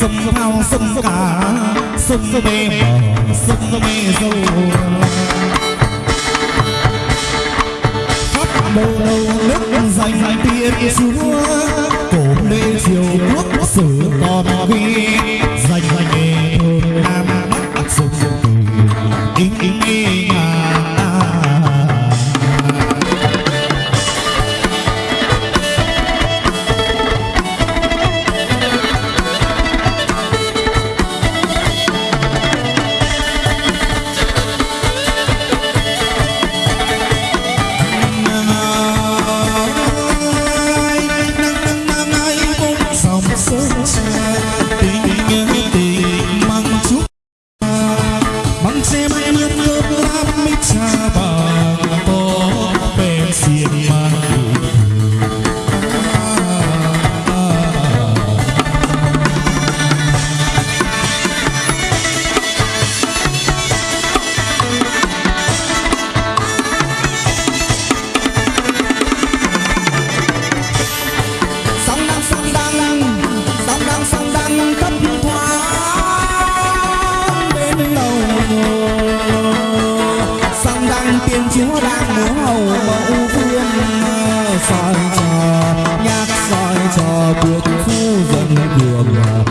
sâm hao sâm cả sâm mềm sâm mê dầu khắp đầu nước dành tiên chúa, cổ lê triều quốc sử còn vi. Allahu Akbar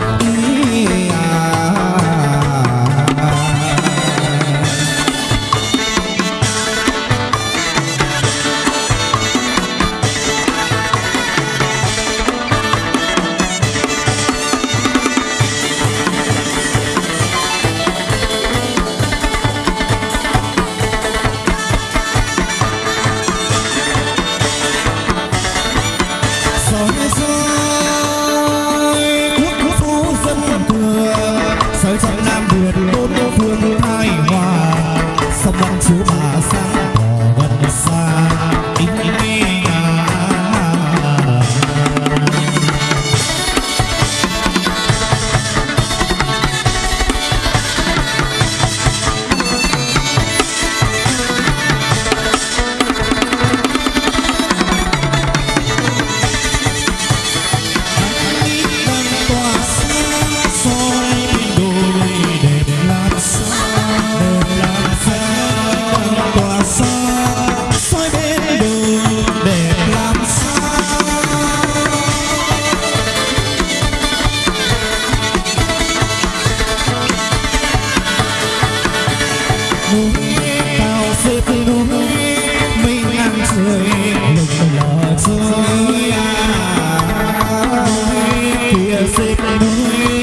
music.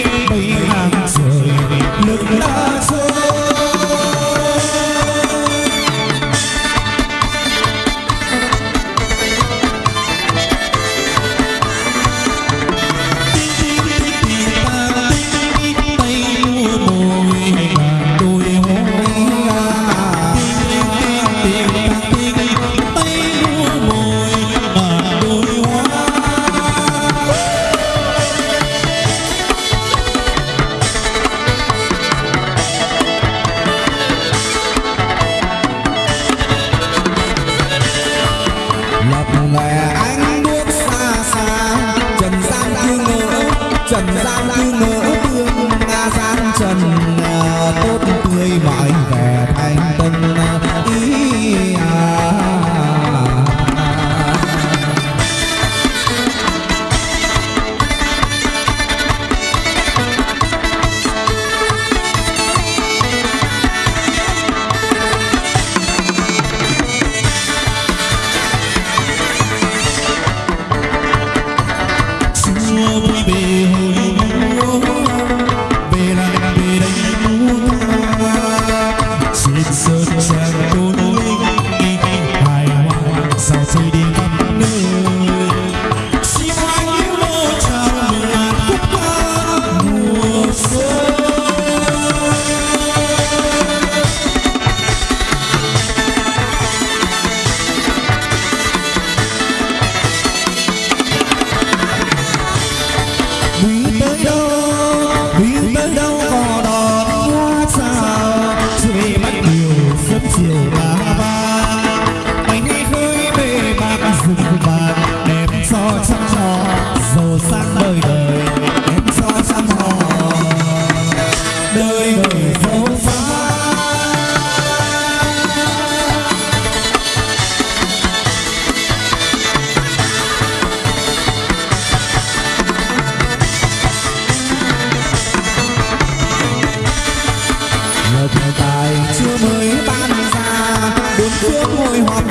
quần gian như người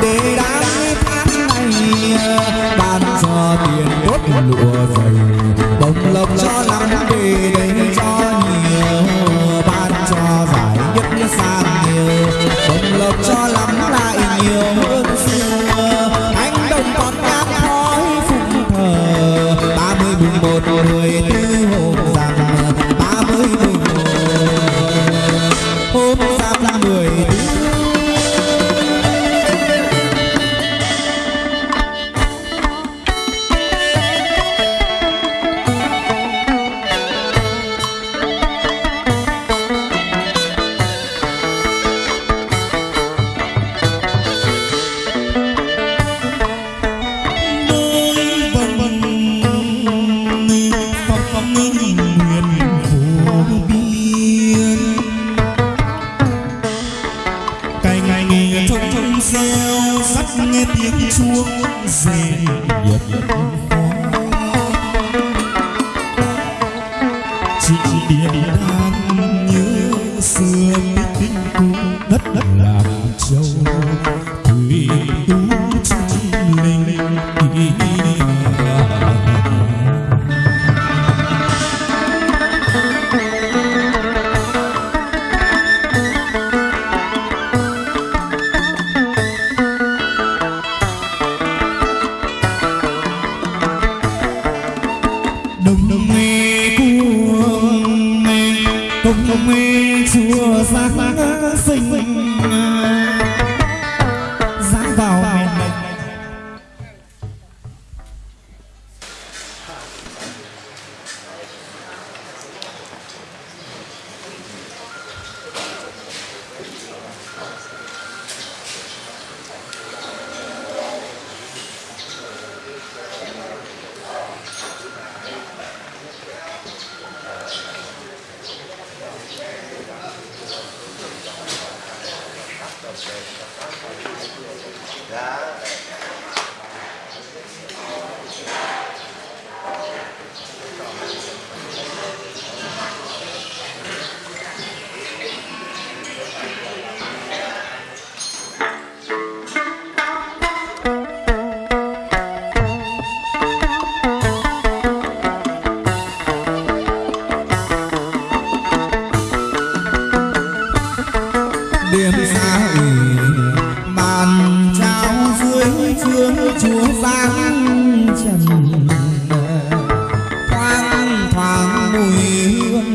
đế đã tháng này bàn giò tiền tốt lụa rồi. reo sắt nghe tiếng chuông rèn nghiệp trịnh điện đan như xưa tinh cung đất đất làm châu.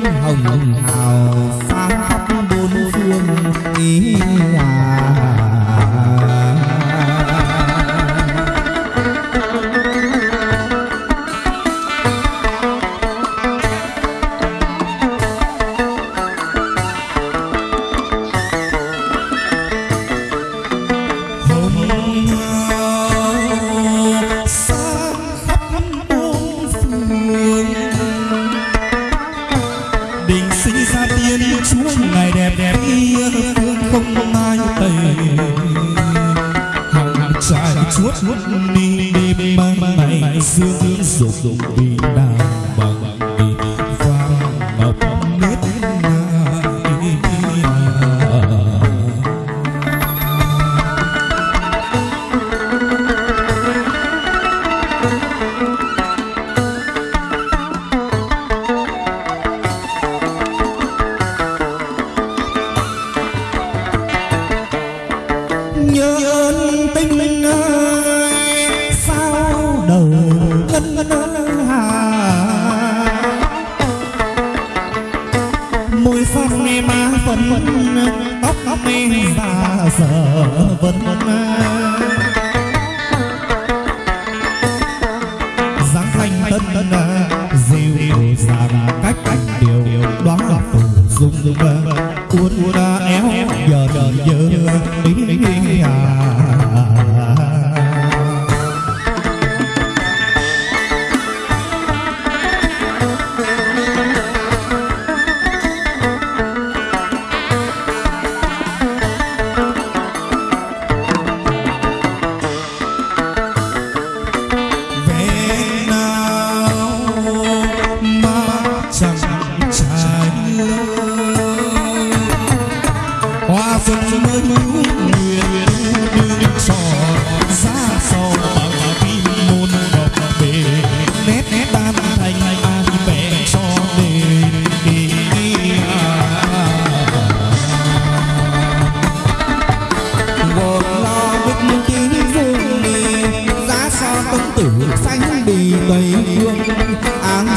hồng hào sáng khắp bốn phương the world.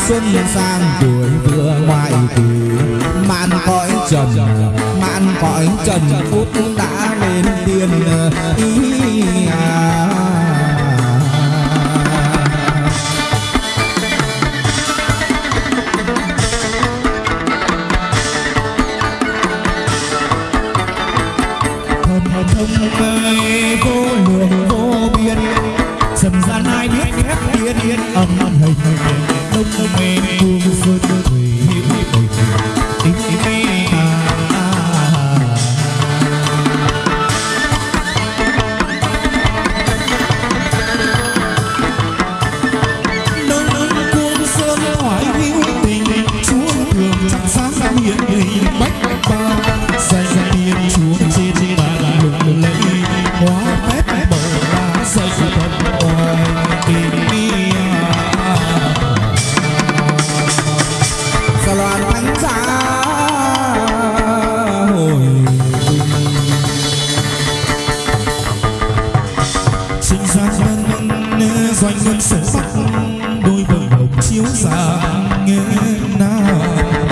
xuân sang tuổi vừa ngoài tử. Mạn cõi trần mạn cõi trần phút sacred.